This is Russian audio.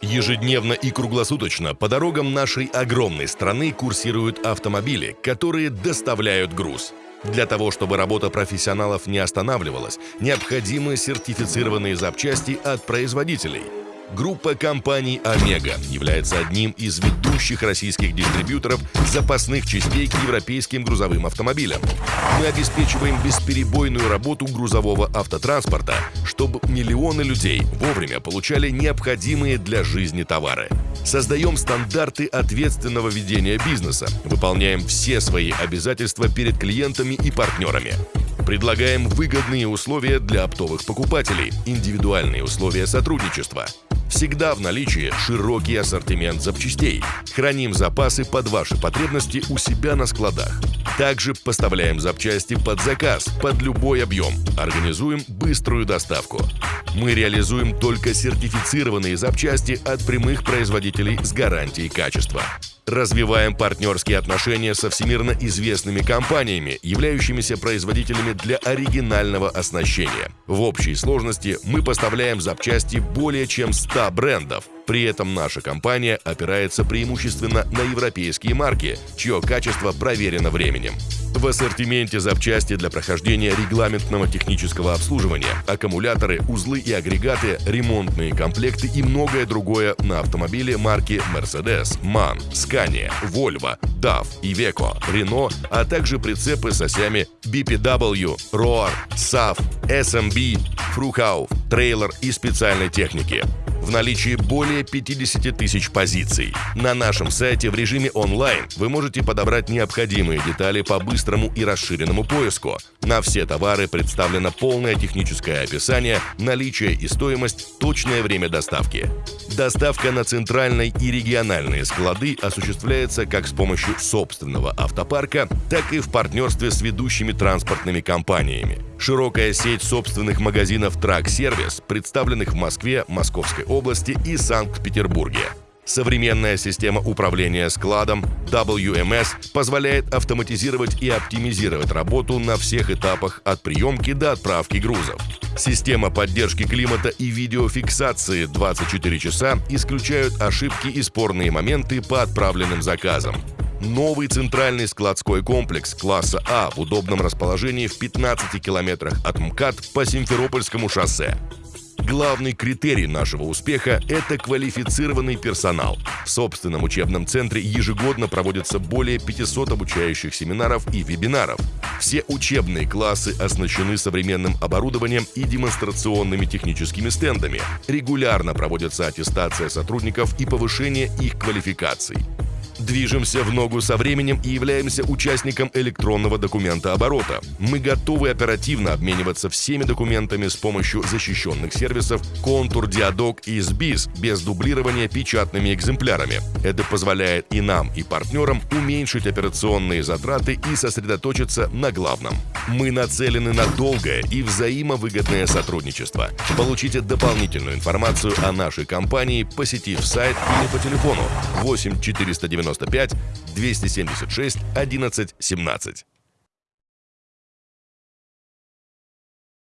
Ежедневно и круглосуточно по дорогам нашей огромной страны курсируют автомобили, которые доставляют груз. Для того, чтобы работа профессионалов не останавливалась, необходимы сертифицированные запчасти от производителей – Группа компаний «Омега» является одним из ведущих российских дистрибьюторов запасных частей к европейским грузовым автомобилям. Мы обеспечиваем бесперебойную работу грузового автотранспорта, чтобы миллионы людей вовремя получали необходимые для жизни товары. Создаем стандарты ответственного ведения бизнеса, выполняем все свои обязательства перед клиентами и партнерами. Предлагаем выгодные условия для оптовых покупателей, индивидуальные условия сотрудничества – Всегда в наличии широкий ассортимент запчастей. Храним запасы под ваши потребности у себя на складах. Также поставляем запчасти под заказ, под любой объем. Организуем быструю доставку. Мы реализуем только сертифицированные запчасти от прямых производителей с гарантией качества. Развиваем партнерские отношения со всемирно известными компаниями, являющимися производителями для оригинального оснащения. В общей сложности мы поставляем запчасти более чем 100 брендов. При этом наша компания опирается преимущественно на европейские марки, чье качество проверено временем. В ассортименте запчасти для прохождения регламентного технического обслуживания, аккумуляторы, узлы и агрегаты, ремонтные комплекты и многое другое на автомобиле марки Mercedes, MAN, Scania, Volvo, DAF, Iveco, Renault, а также прицепы с осями BPW, ROAR, SAF, SMB, Фрухау, трейлер и специальной техники. В наличии более 50 тысяч позиций. На нашем сайте в режиме онлайн вы можете подобрать необходимые детали по быстрому и расширенному поиску. На все товары представлено полное техническое описание, наличие и стоимость, точное время доставки. Доставка на центральные и региональные склады осуществляется как с помощью собственного автопарка, так и в партнерстве с ведущими транспортными компаниями. Широкая сеть собственных магазинов «Трак Сервис», представленных в Москве, Московской области и Санкт-Петербурге. Современная система управления складом WMS позволяет автоматизировать и оптимизировать работу на всех этапах от приемки до отправки грузов. Система поддержки климата и видеофиксации 24 часа исключают ошибки и спорные моменты по отправленным заказам. Новый центральный складской комплекс класса А в удобном расположении в 15 километрах от МКАД по Симферопольскому шоссе. Главный критерий нашего успеха – это квалифицированный персонал. В собственном учебном центре ежегодно проводятся более 500 обучающих семинаров и вебинаров. Все учебные классы оснащены современным оборудованием и демонстрационными техническими стендами. Регулярно проводится аттестация сотрудников и повышение их квалификаций. Движемся в ногу со временем и являемся участником электронного документа оборота. Мы готовы оперативно обмениваться всеми документами с помощью защищенных сервисов Контур, Диадок и СБИС без дублирования печатными экземплярами. Это позволяет и нам, и партнерам уменьшить операционные затраты и сосредоточиться на главном. Мы нацелены на долгое и взаимовыгодное сотрудничество. Получите дополнительную информацию о нашей компании, посетив сайт или по телефону 8 490 95 276 11 17.